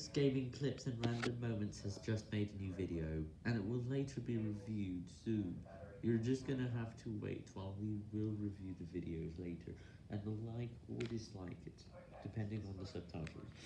Famous Gaming Clips and Random Moments has just made a new video, and it will later be reviewed soon. You're just gonna have to wait while we will review the videos later, and like or dislike it, depending on the subtitles.